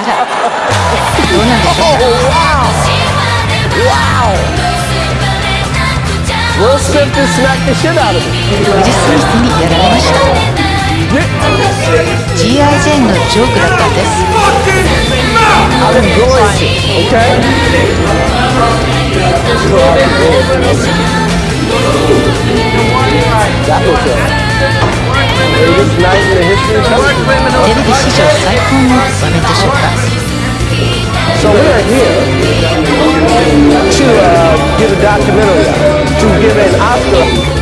あらどうなんでしょうか Wow! Will Smith just smacked the shit out of him. ウィル・スミスにやられました G.I. ジェーンのジョークだったんです I'm enjoying it, okay? That was the greatest night in テレビ史上最高の場面でしょうか So we are here to uh, give a documentary, to give an Oscar